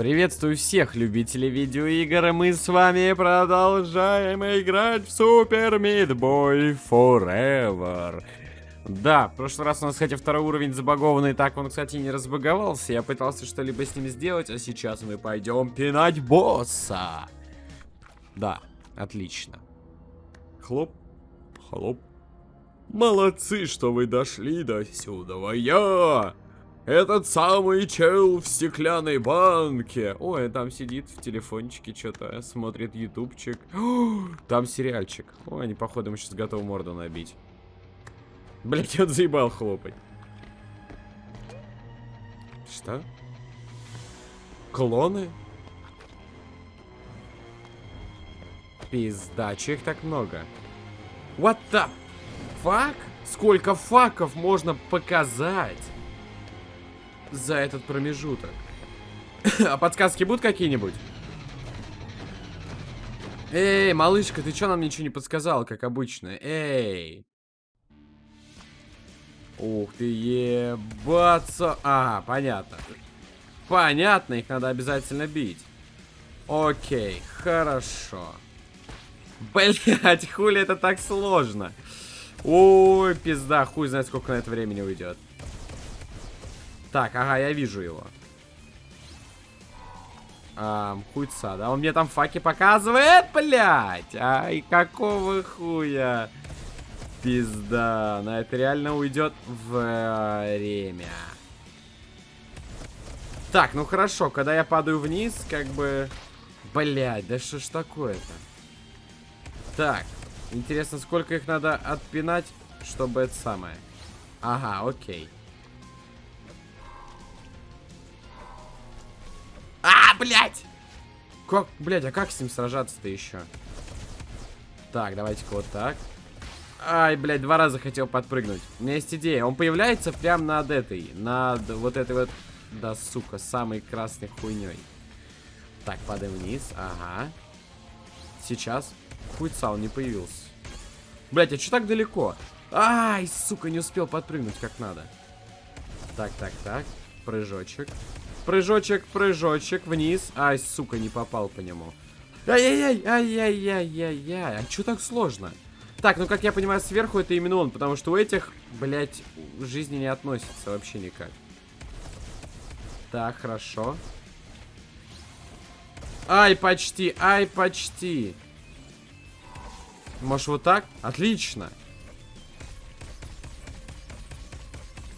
Приветствую всех любителей видеоигр, и мы с вами продолжаем играть в Super Meat Boy Forever. Да, в прошлый раз у нас, кстати, второй уровень забагованный, так он, кстати, не разбаговался. Я пытался что-либо с ним сделать, а сейчас мы пойдем пинать босса. Да, отлично. Хлоп, хлоп. Молодцы, что вы дошли до сюда, я! Этот самый чел в стеклянной банке. Ой, там сидит в телефончике что-то, смотрит ютубчик. Там сериальчик. Ой, они, походу, ему сейчас готовы морду набить. Блять, он заебал хлопать. Что? Клоны? Пизда, че их так много? What the fuck? Сколько факов можно показать? За этот промежуток. а подсказки будут какие-нибудь? Эй, малышка, ты чё нам ничего не подсказала, как обычно? Эй. Ух ты, ебаться. А, понятно. Понятно, их надо обязательно бить. Окей, хорошо. Блять, хули это так сложно. Ой, пизда, хуй знает, сколько на это времени уйдет. Так, ага, я вижу его. А, хуйца, да? Он мне там факи показывает, блядь! Ай, какого хуя? Пизда, на это реально уйдет время. Так, ну хорошо, когда я падаю вниз, как бы... Блядь, да что ж такое-то? Так, интересно, сколько их надо отпинать, чтобы это самое... Ага, окей. Блядь! Как, блядь, а как с ним сражаться-то еще? Так, давайте-ка вот так. Ай, блядь, два раза хотел подпрыгнуть. У меня есть идея. Он появляется прямо над этой. Над вот этой вот... Да, сука, самой красной хуйней. Так, падаем вниз. Ага. Сейчас. Хуйца, он не появился. Блять, а что так далеко? Ай, сука, не успел подпрыгнуть как надо. Так, так, так. Прыжочек. Прыжочек, прыжочек вниз. Ай, сука, не попал по нему. Ай-яй-яй, ай-яй-яй-яй-яй. А что так сложно? Так, ну как я понимаю, сверху это именно он, потому что у этих, блядь, жизни не относится вообще никак. Так, хорошо. Ай, почти, ай, почти. Может, вот так? Отлично.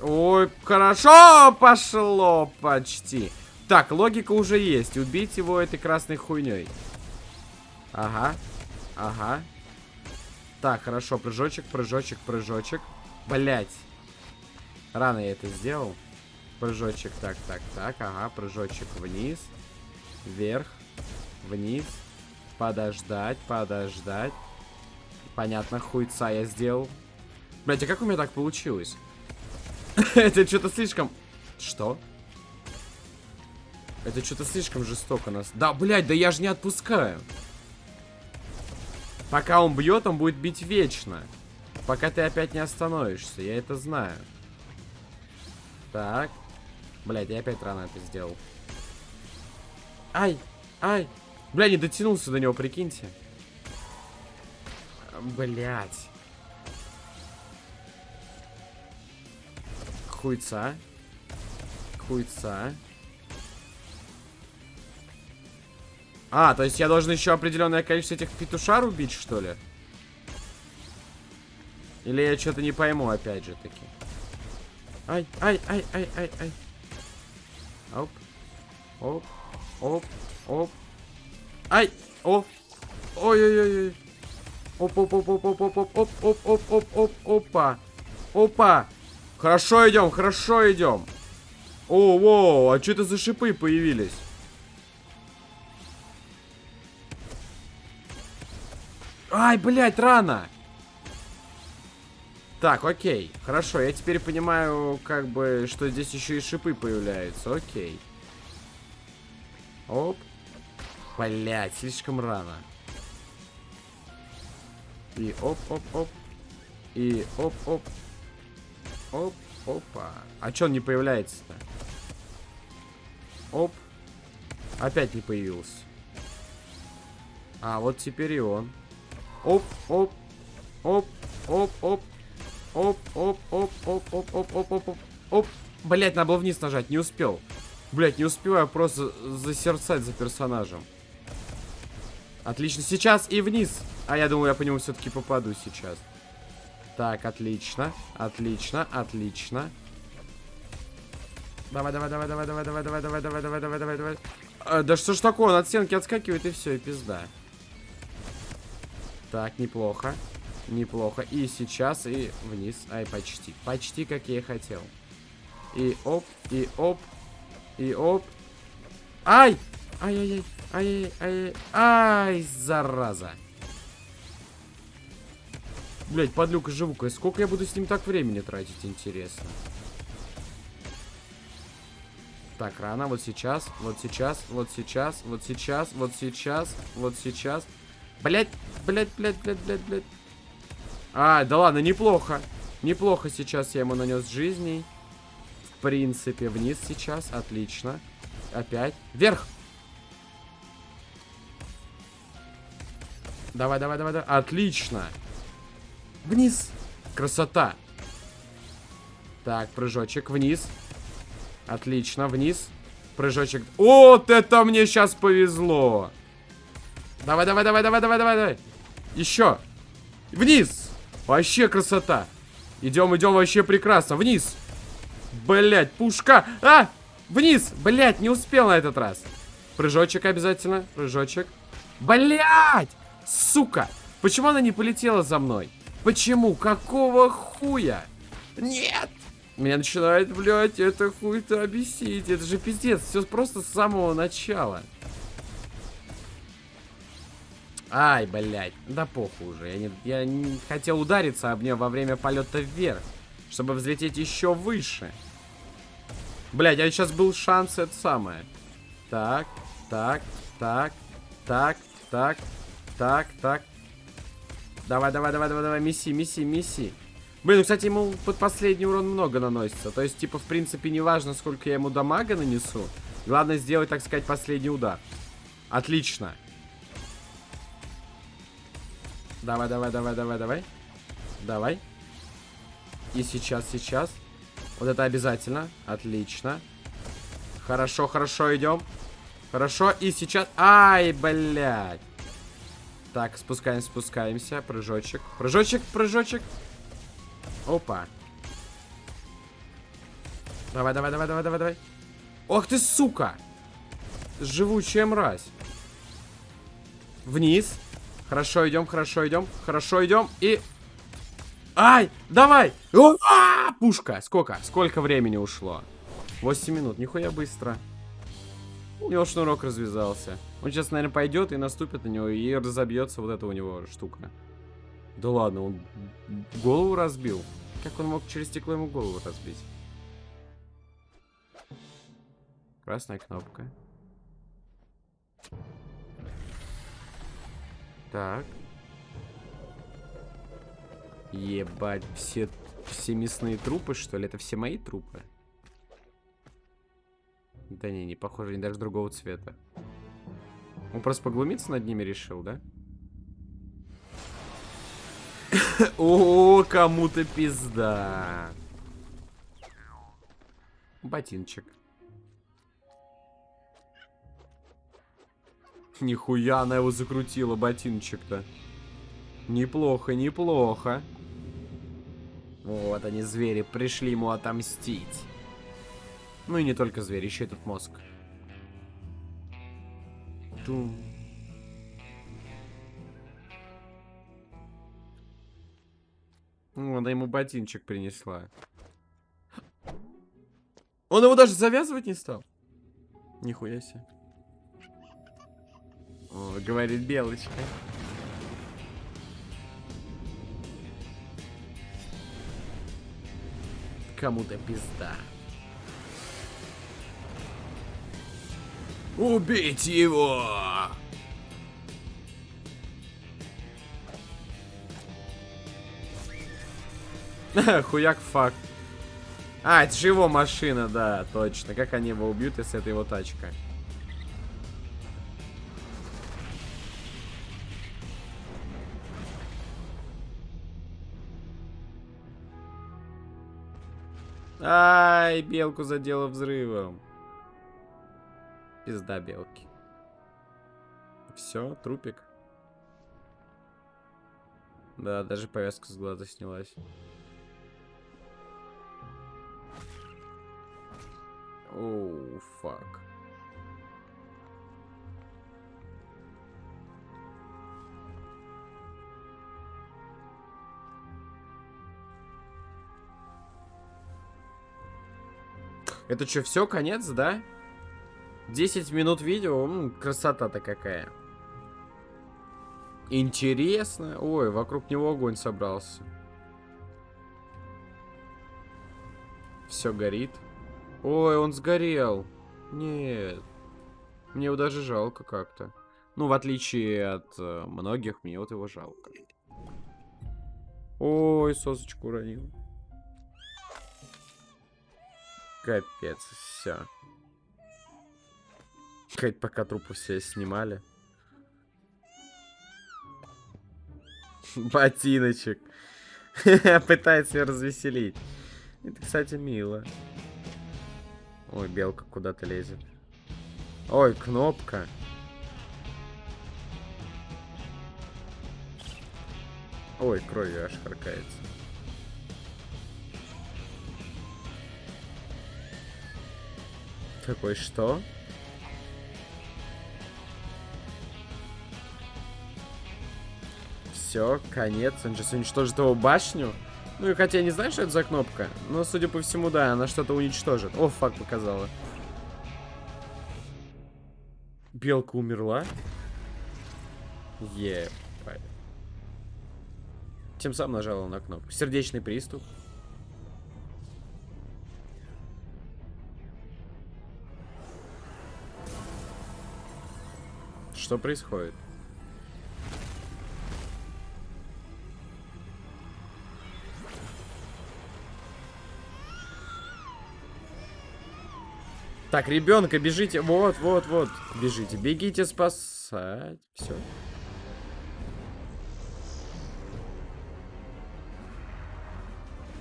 Ой, хорошо пошло почти. Так, логика уже есть. Убить его этой красной хуйней. Ага. Ага. Так, хорошо. Прыжочек, прыжочек, прыжочек. Блять. Рано я это сделал. Прыжочек, так, так, так. Ага, прыжочек вниз. Вверх. Вниз. Подождать, подождать. Понятно, хуйца я сделал. Блять, а как у меня так получилось? Это что-то слишком... Что? Это что-то слишком жестоко нас... Да, блядь, да я же не отпускаю. Пока он бьет, он будет бить вечно. Пока ты опять не остановишься, я это знаю. Так. Блядь, я опять рано это сделал. Ай, ай. Бля, не дотянулся до него, прикиньте. Блядь. Хуйца. Хуйца. А, то есть я должен еще определенное количество этих петушар убить, что ли? Или я что-то не пойму, опять же таки. Ай, ай, ай, ай, ай, ай. Оп. Оп. Оп. Оп. Ай. Оп. Ой-ой-ой. Оп, оп, оп, оп, оп, оп, оп, оп, оп, оп, оп, оп, опа. Опа. Хорошо идем, хорошо идем. О, воу, а что это за шипы появились? Ай, блядь, рано. Так, окей. Хорошо, я теперь понимаю, как бы, что здесь еще и шипы появляются. Окей. Оп. Блядь, слишком рано. И оп-оп-оп. И оп-оп. Оп, опа. А чё он не появляется-то? Оп. Опять не появился. А, вот теперь и он. Оп, оп, оп, оп, оп, оп, оп, оп, оп, оп, оп, оп, оп, оп, оп. Блять, надо было вниз нажать, не успел. Блять, не успеваю просто засерцать за персонажем. Отлично, сейчас и вниз. А я думаю, я по нему все-таки попаду сейчас. Так, отлично, отлично, отлично. Давай, давай, давай, давай, давай, давай, давай, давай, давай, давай, давай, давай. А, да что ж такое, он от стенки отскакивает и все, и пизда. Так, неплохо. Неплохо. И сейчас, и вниз. Ай, почти. Почти, как я и хотел. И оп, и оп, и оп. Ай! Ай-яй-яй. Ай-яй-яй. Ай, зараза. Блять, подлюка живука. Сколько я буду с ним так времени тратить, интересно. Так, рано. Вот сейчас, вот сейчас, вот сейчас, вот сейчас, вот сейчас, вот сейчас. Блять, блять, блять, блять, блять, блять. А, да ладно, неплохо. Неплохо сейчас я ему нанес жизней. В принципе, вниз сейчас. Отлично. Опять. Вверх. Давай, давай, давай, давай. Отлично. Вниз. Красота. Так, прыжочек вниз. Отлично, вниз. Прыжочек. Вот это мне сейчас повезло. Давай, давай, давай, давай, давай, давай, давай. Еще. Вниз. Вообще красота. Идем, идем, вообще прекрасно. Вниз. Блять, пушка. А! Вниз. Блять, не успел на этот раз. Прыжочек обязательно. Прыжочек. Блять! Сука! Почему она не полетела за мной? Почему? Какого хуя? Нет! Меня начинает, блядь, это хуй-то обесить. Это же пиздец. Все просто с самого начала. Ай, блядь. Да похуй уже. Я не, я не хотел удариться об нее во время полета вверх. Чтобы взлететь еще выше. Блядь, а сейчас был шанс это самое. Так, так, так, так, так, так, так. Давай, давай, давай, давай, давай, месси, месси, месси. Блин, ну, кстати, ему под последний урон много наносится. То есть, типа, в принципе, не важно, сколько я ему дамага нанесу. Главное сделать, так сказать, последний удар. Отлично. Давай, давай, давай, давай, давай. Давай. И сейчас, сейчас. Вот это обязательно. Отлично. Хорошо, хорошо, идем. Хорошо, и сейчас... Ай, блядь. Так, спускаемся, спускаемся. Прыжочек. Прыжочек, прыжочек. Опа. Давай, давай, давай, давай, давай, давай. Ох ты, сука! Живучая мразь. Вниз. Хорошо, идем, хорошо, идем. Хорошо, идем. И... Ай! Давай! О, а! Пушка! Сколько? Сколько времени ушло? 8 минут. Нихуя быстро. У него шнурок развязался. Он сейчас, наверное, пойдет и наступит на него, и разобьется вот эта у него штука. Да ладно, он голову разбил. Как он мог через стекло ему голову разбить? Красная кнопка. Так. Ебать, все, все мясные трупы, что ли? Это все мои трупы? Да не, не похоже, они даже другого цвета. Он просто поглумиться над ними решил, да? О, кому-то пизда. Ботинчик. Нихуя она его закрутила, ботинчик-то. Неплохо, неплохо. Вот они, звери, пришли ему отомстить. Ну и не только звери, еще этот мозг. Тум. Ну, она ему ботинчик принесла. Он его даже завязывать не стал. Нихуя себе. О, говорит Белочка. Кому-то пизда. Убить его! Хуяк факт. А, это же его машина, да, точно. Как они его убьют, если это его тачка? Ай, белку задело взрывом. Пизда белки. Все, трупик. Да, даже повязка с глаза снялась. Оу, фак. Это что, все, конец, да? 10 минут видео, красота-то какая. Интересно. Ой, вокруг него огонь собрался. Все горит. Ой, он сгорел. Нет. Мне его даже жалко как-то. Ну, в отличие от э, многих, мне вот его жалко. Ой, сосочку уронил. Капец, все. Хоть пока трупы все снимали. Ботиночек. Пытается ее развеселить. Это, кстати, мило. Ой, белка куда-то лезет. Ой, кнопка. Ой, кровью аж харкается. Такой, что? Все, конец. Он сейчас уничтожит его башню. Ну и хотя я не знаю, что это за кнопка. Но, судя по всему, да, она что-то уничтожит. О, факт показала. Белка умерла. Ебать. Тем самым нажала на кнопку. Сердечный приступ. Что происходит? Так, ребенка, бежите. Вот, вот, вот. Бежите. Бегите спасать. Все.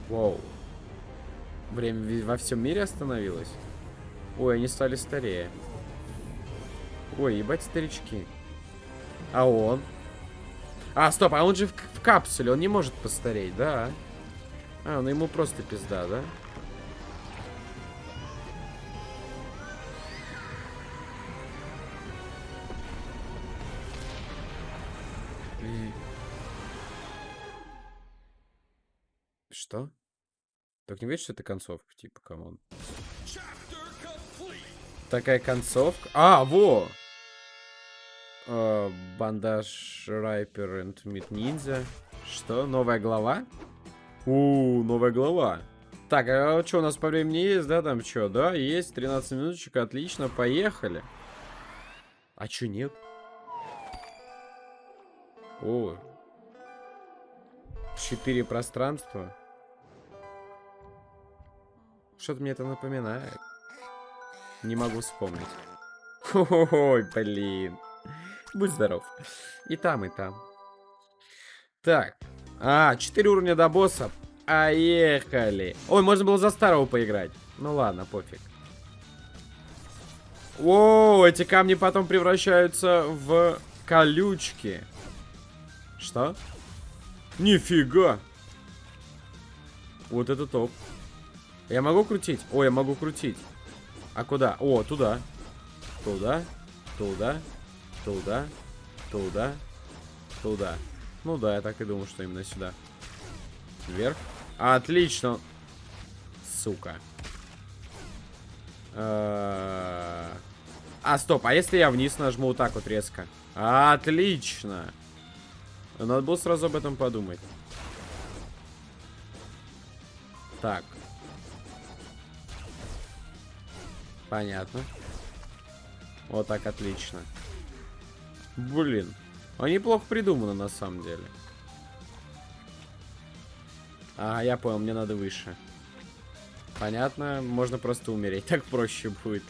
Воу. Время во всем мире остановилось? Ой, они стали старее. Ой, ебать старички. А он? А, стоп, а он же в, в капсуле, он не может постареть, да? А, ну ему просто пизда, да? Что? Так не видишь, что это концовка, типа, come on. Такая концовка. А, во! Uh, Bandage Райпер и Meat Ninja. Что? Новая глава? У, новая глава. Так, а что у нас по времени есть, да, там что? Да, есть, 13 минуточек, отлично, поехали. А что нет? О. Четыре пространства. Что-то мне это напоминает. Не могу вспомнить. Ой, блин. Будь здоров. И там, и там. Так. А, 4 уровня до босса. Поехали. Ой, можно было за старого поиграть. Ну ладно, пофиг. О, эти камни потом превращаются в колючки. Что? Нифига. Вот это топ. Я могу крутить? О, я могу крутить. А куда? О, туда. Туда. Туда. Туда. Туда. Туда. Ну да, я так и думал, что именно сюда. Вверх. Отлично. Сука. А, стоп, а если я вниз нажму вот так вот резко? Отлично. Надо было сразу об этом подумать. Так. Понятно. Вот так, отлично. Блин. Они плохо придуманы, на самом деле. А, я понял, мне надо выше. Понятно, можно просто умереть. Так проще будет.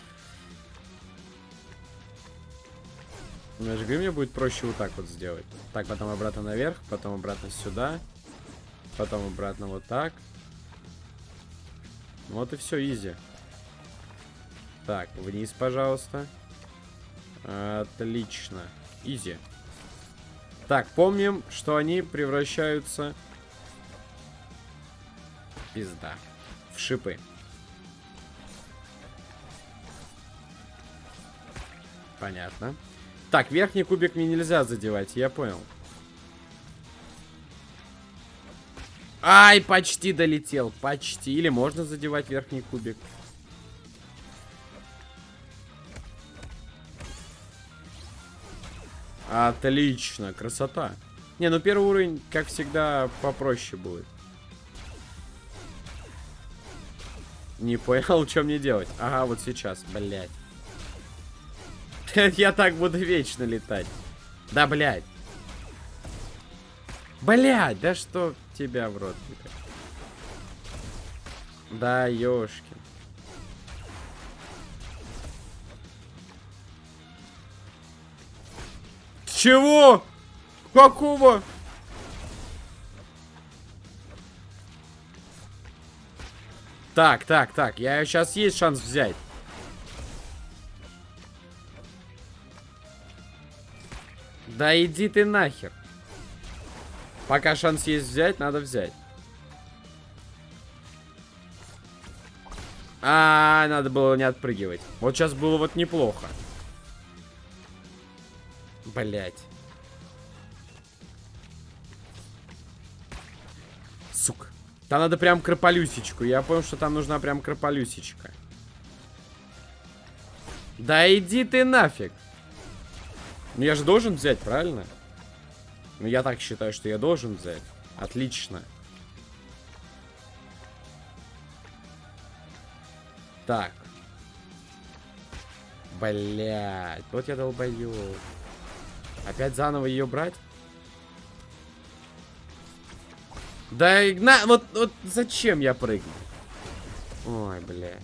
Ну, я же говорю, мне будет проще вот так вот сделать. Так, потом обратно наверх, потом обратно сюда. Потом обратно вот так. Вот и все, изи. Так, вниз, пожалуйста. Отлично. Изи. Так, помним, что они превращаются... Пизда. В шипы. Понятно. Так, верхний кубик мне нельзя задевать, я понял. Ай, почти долетел, почти. Или можно задевать верхний кубик. Отлично, красота. Не, ну первый уровень, как всегда, попроще будет. Не понял, что мне делать. Ага, вот сейчас, блядь. Я так буду вечно летать. Да, блядь. Блядь, да что тебя в рот? Да, ёшки. Чего? Какого? Так, так, так. Я сейчас есть шанс взять. Да иди ты нахер. Пока шанс есть взять, надо взять. А, -а, -а надо было не отпрыгивать. Вот сейчас было вот неплохо. Блять. Сука. Там надо прям крополюсечку. Я понял, что там нужна прям крополюсечка. Да иди ты нафиг. Ну я же должен взять, правильно? Ну я так считаю, что я должен взять. Отлично. Так. Блять, вот я долбоёб. Опять заново ее брать? Да, на, вот, вот зачем я прыгну? Ой, бля.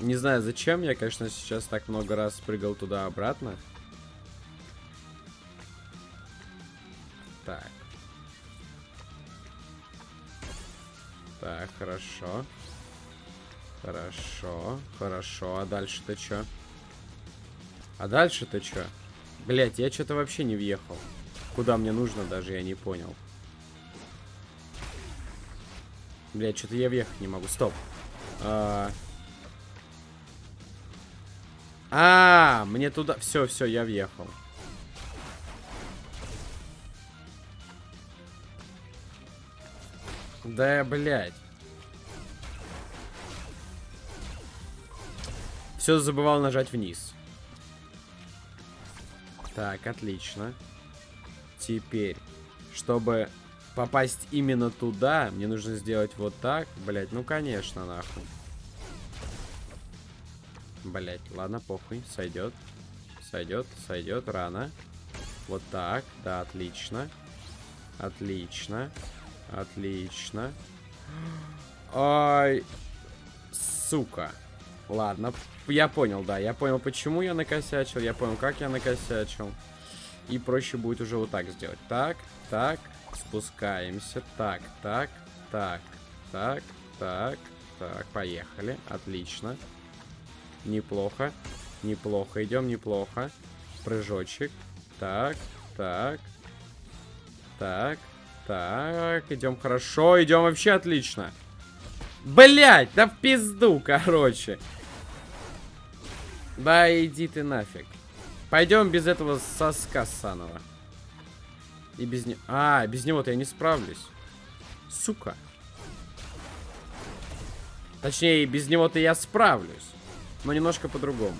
Не знаю, зачем я, конечно, сейчас так много раз прыгал туда-обратно. Хорошо. Хорошо, хорошо. А дальше-то что? А дальше-то что? Блять, я что-то вообще не въехал. Куда мне нужно даже, я не понял. Блять, что-то я въехать не могу. Стоп. А, а, мне туда... Все, все, я въехал. Да, блядь. Все забывал нажать вниз. Так, отлично. Теперь, чтобы попасть именно туда, мне нужно сделать вот так. Блять, ну конечно, нахуй. Блять, ладно, похуй, сойдет. Сойдет, сойдет, рано. Вот так, да, отлично. Отлично. Отлично. Ай, сука. Ладно, я понял, да, я понял, почему я накосячил, я понял, как я накосячил. И проще будет уже вот так сделать. Так, так, спускаемся. Так, так, так, так, так, так, поехали. Отлично. Неплохо, неплохо, идем неплохо. Прыжочек. Так, так, так, так, идем хорошо, идем вообще отлично. Блять, да в пизду, короче. Да иди ты нафиг. Пойдем без этого соска ссаного. И без него... А, без него-то я не справлюсь. Сука. Точнее, без него-то я справлюсь. Но немножко по-другому.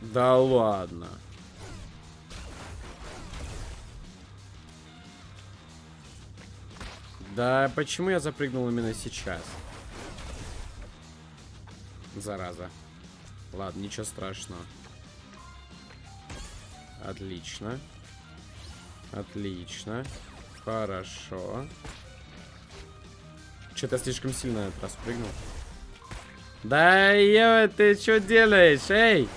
Да ладно. Да почему я запрыгнул именно сейчас? Зараза. Ладно, ничего страшного. Отлично. Отлично. Хорошо. Что-то слишком сильно раз прыгнул. Да ё, ты что делаешь, эй?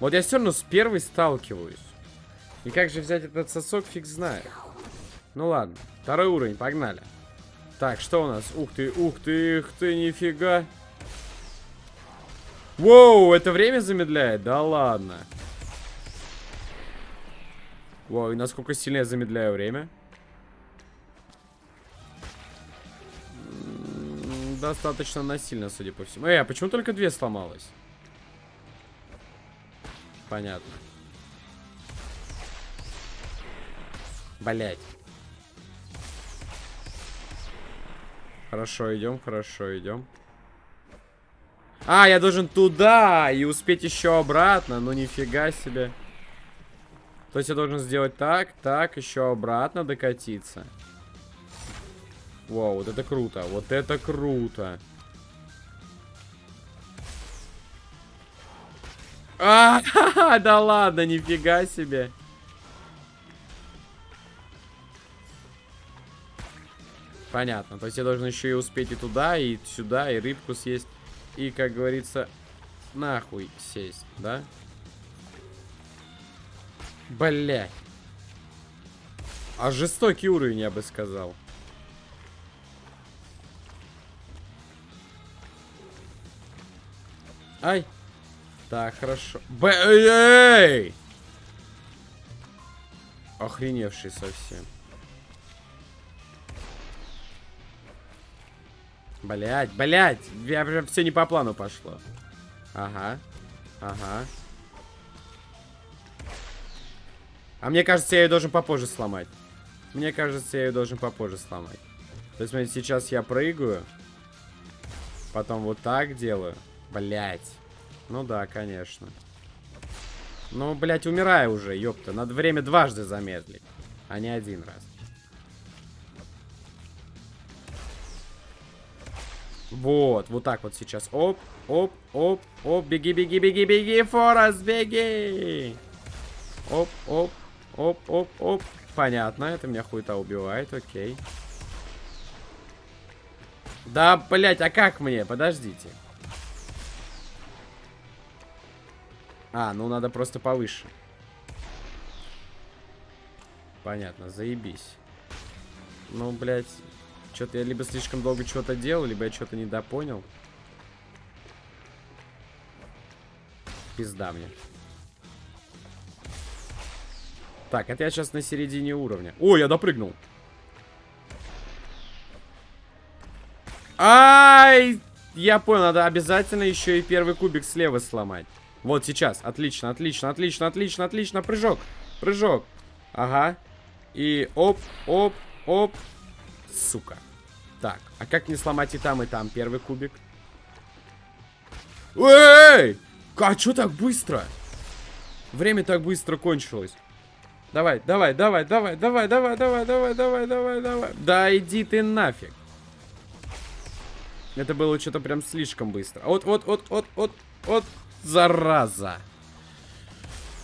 Вот я все равно с первой сталкиваюсь. И как же взять этот сосок, фиг знает. Ну ладно. Второй уровень, погнали. Так, что у нас? Ух ты, ух ты, ух ты, нифига. Воу, это время замедляет? Да ладно. Воу, и насколько сильно я замедляю время? Достаточно насильно, судя по всему. Эй, а почему только две сломалось? Понятно. Блять. Хорошо, идем, хорошо, идем. А, я должен туда и успеть еще обратно. Ну, нифига себе. То есть я должен сделать так, так, еще обратно докатиться. Вау, вот это круто. Вот это круто. А, да ладно, нифига себе. Понятно. То есть я должен еще и успеть и туда, и сюда, и рыбку съесть. И, как говорится, нахуй сесть, да? Бля. А жестокий уровень, я бы сказал. Ай. Так, хорошо. Б Эй! Охреневший совсем. Блять, блять, я прям все не по плану пошло. Ага, ага. А мне кажется, я ее должен попозже сломать. Мне кажется, я ее должен попозже сломать. То есть, смотрите, сейчас я прыгаю. Потом вот так делаю. Блять. Ну да, конечно. Ну, блять, умираю уже, ёпта. Надо время дважды замедлить, а не один раз. Вот, вот так вот сейчас. Оп, оп, оп, оп. Беги, беги, беги, беги, Форест, беги. Оп, оп, оп, оп, оп. Понятно, это меня хуета убивает, окей. Да, блять, а как мне? Подождите. А, ну надо просто повыше. Понятно, заебись. Ну, блядь, что-то я либо слишком долго что-то делал, либо я что-то недопонял. Пизда мне. Так, это я сейчас на середине уровня. О, я допрыгнул. Ай! Я понял, надо обязательно еще и первый кубик слева сломать. Вот сейчас. Отлично, отлично, отлично, отлично, отлично. Прыжок. Прыжок. Ага. И оп, оп, оп. Сука. Так, а как не сломать и там, и там первый кубик? Эй! А что так быстро? Время так быстро кончилось. Давай, давай, давай, давай, давай, давай, давай, давай, давай, давай, давай. Да иди ты нафиг. Это было что-то прям слишком быстро. Вот, вот, вот, вот, вот, вот, зараза.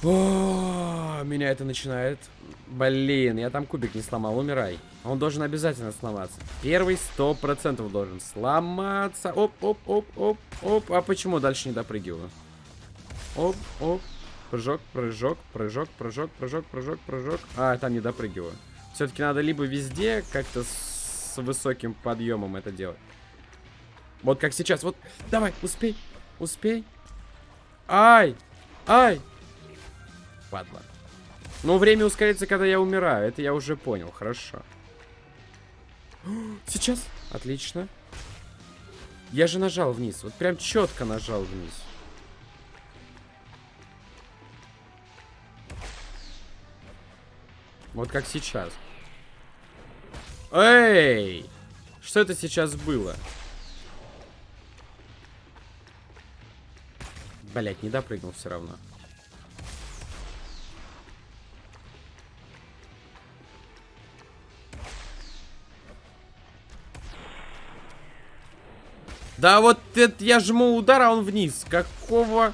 О, меня это начинает... Блин, я там кубик не сломал, умирай. Он должен обязательно сломаться. Первый сто процентов должен сломаться. Оп, оп, оп, оп, оп. А почему дальше не допрыгиваю? Оп, оп. Прыжок, прыжок, прыжок, прыжок, прыжок, прыжок, прыжок. А, там не допрыгиваю. Все-таки надо либо везде как-то с высоким подъемом это делать. Вот как сейчас. Вот, давай, успей, успей. Ай, ай, падла. Но время ускорится, когда я умираю. Это я уже понял. Хорошо. Сейчас. Отлично. Я же нажал вниз. Вот прям четко нажал вниз. Вот как сейчас. Эй! Что это сейчас было? Блять, не допрыгнул все равно. Да вот это я жму удар, а он вниз. Какого...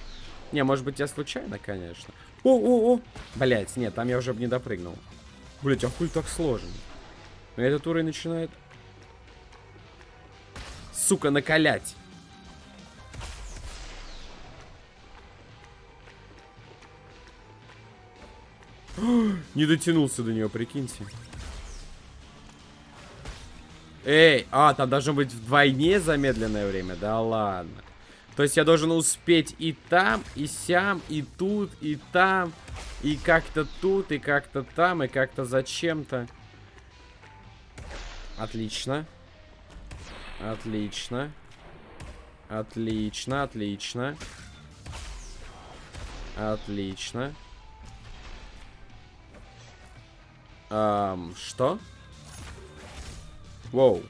Не, может быть, я случайно, конечно. О-о-о! Блять, нет, там я уже не допрыгнул. Блять, а хуй так сложно? Но этот уровень начинает... Сука, накалять. Не дотянулся до нее, прикиньте. Эй, а, там должно быть вдвойне замедленное время? Да ладно. То есть я должен успеть и там, и сям, и тут, и там, и как-то тут, и как-то там, и как-то зачем-то. Отлично. Отлично. Отлично, отлично. Отлично. Эм, что? Воу.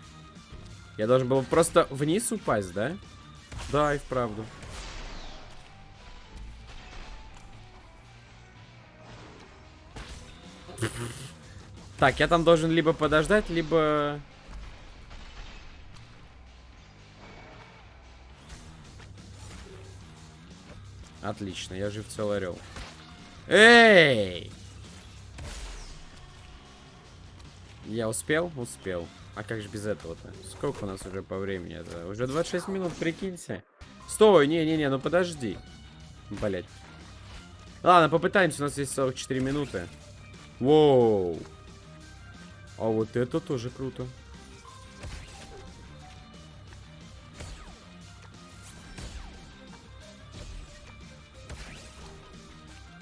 Я должен был просто вниз упасть, да? Да, и вправду. Так, я там должен либо подождать, либо... Отлично, я жив целый орел. Эй! Я успел? Успел. А как же без этого-то? Сколько у нас уже по времени? Это уже 26 минут, прикиньте. Стой, не-не-не, ну подожди. Блять. Ладно, попытаемся, у нас есть 44 минуты. Воу. А вот это тоже круто.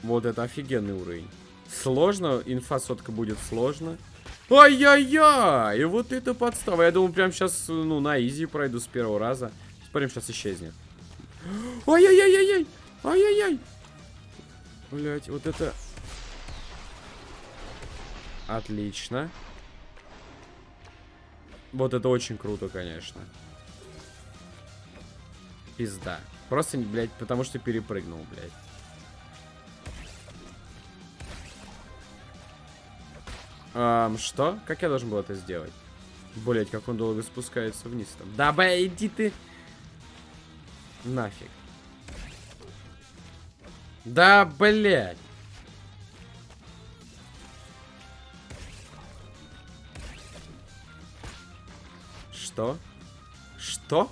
Вот это офигенный уровень. Сложно, инфа сотка будет сложно. Ай-яй-яй! И вот это подстава. Я думал, прям сейчас, ну, на изи пройду с первого раза. Смотрим, сейчас исчезнет. Ай-яй-яй-яй-яй! Ай-яй-яй! Блять, вот это... Отлично. Вот это очень круто, конечно. Пизда. Просто, блядь, потому что перепрыгнул, блядь. Эм, что? Как я должен был это сделать? Блять, как он долго спускается вниз там. Да, бля, иди ты. Нафиг. Да, блядь. Что? Что?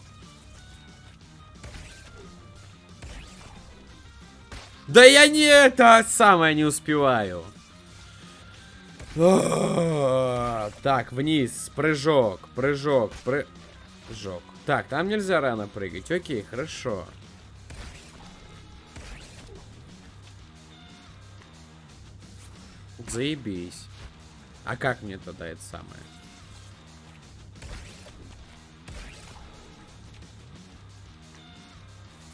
Да я не это самое не успеваю. Так, вниз, прыжок, прыжок, прыжок. Так, там нельзя рано прыгать. Окей, хорошо. Заебись. А как мне тогда это самое?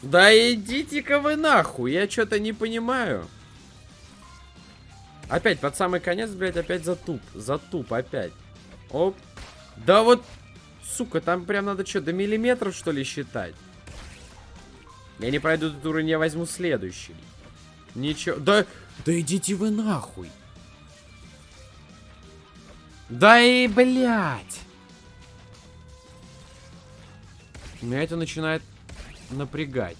Да идите-ка вы нахуй, я что-то не понимаю. Опять, под самый конец, блядь, опять затуп. Затуп, опять. Оп. Да вот, сука, там прям надо что, до миллиметров, что ли, считать? Я не пройду этот уровень, я возьму следующий. Ничего. Да, да идите вы нахуй. Да и, блядь. Меня это начинает напрягать.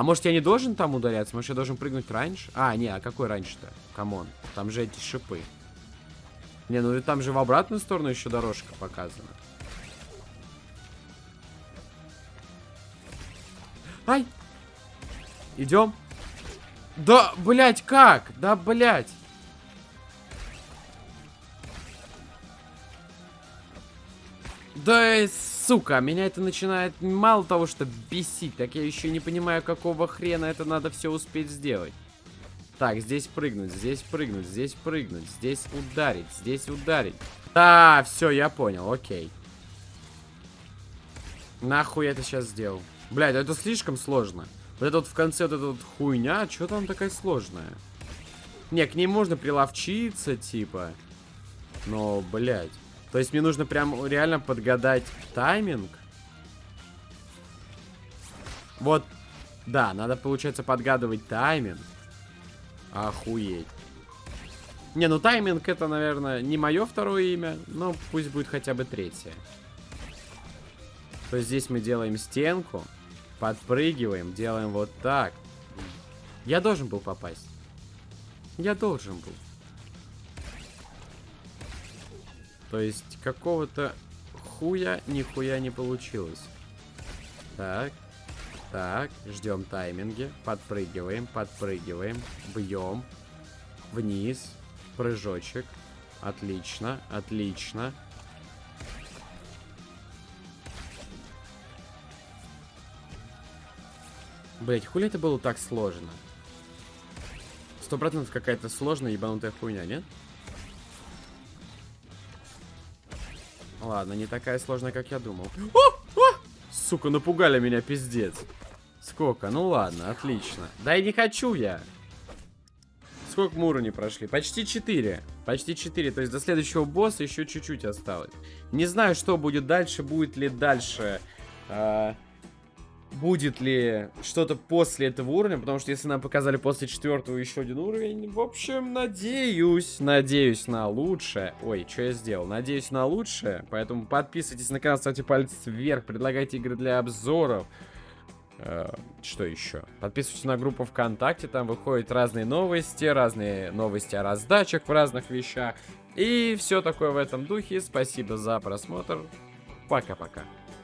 А может я не должен там ударяться? Может я должен прыгнуть раньше? А, не, а какой раньше-то? Come on, там же эти шипы. Не, ну там же в обратную сторону еще дорожка показана. Ай! Идем. Да, блять, как? Да, блять. Да, сука, меня это начинает мало того, что бесить, так я еще не понимаю, какого хрена это надо все успеть сделать. Так, здесь прыгнуть, здесь прыгнуть, здесь прыгнуть, здесь ударить, здесь ударить. Да, все, я понял, окей. Нахуй я это сейчас сделал? Блядь, это слишком сложно. Вот это вот в конце вот эта вот хуйня, что там такая сложная? Не, к ней можно приловчиться, типа. Но, блядь. То есть мне нужно прям реально подгадать тайминг. Вот, да, надо, получается, подгадывать тайминг. Охуеть. Не, ну тайминг это, наверное, не мое второе имя, но пусть будет хотя бы третье. то здесь мы делаем стенку, подпрыгиваем, делаем вот так. Я должен был попасть. Я должен был. То есть какого-то хуя нихуя не получилось. Так. Так, ждем тайминги. Подпрыгиваем, подпрыгиваем. Бьем. Вниз. Прыжочек. Отлично, отлично. Блять, хули это было так сложно? Сто процентов какая-то сложная ебанутая хуйня, нет? Ладно, не такая сложная, как я думал. О! О! Сука, напугали меня, пиздец. Сколько? Ну ладно, отлично. Да и не хочу я. Сколько мы уровней прошли? Почти 4. Почти 4. То есть до следующего босса еще чуть-чуть осталось. Не знаю, что будет дальше. Будет ли дальше... Э будет ли что-то после этого уровня, потому что если нам показали после четвертого еще один уровень, в общем, надеюсь, надеюсь на лучшее. Ой, что я сделал? Надеюсь на лучшее, поэтому подписывайтесь на канал, ставьте палец вверх, предлагайте игры для обзоров. Э, что еще? Подписывайтесь на группу ВКонтакте, там выходят разные новости, разные новости о раздачах в разных вещах. И все такое в этом духе. Спасибо за просмотр. Пока-пока.